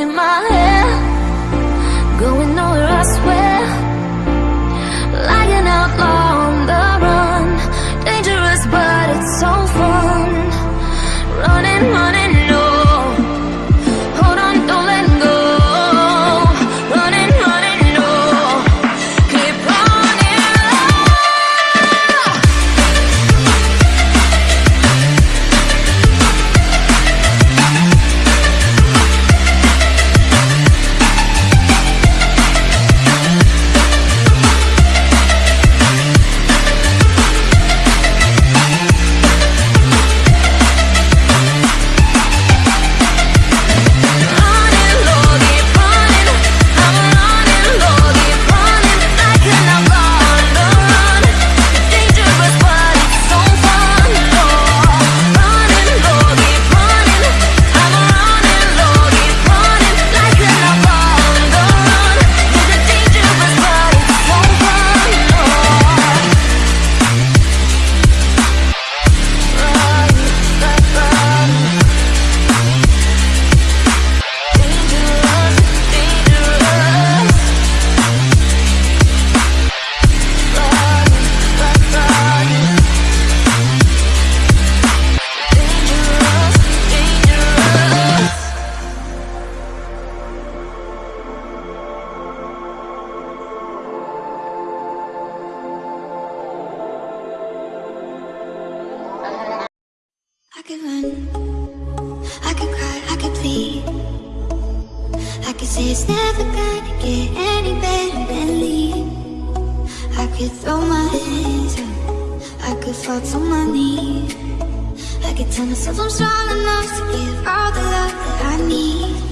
in my head. say it's never gonna get any better than leaving I could throw my hands up. I could fall to my knees. I could tell myself I'm strong enough to give all the love that I need.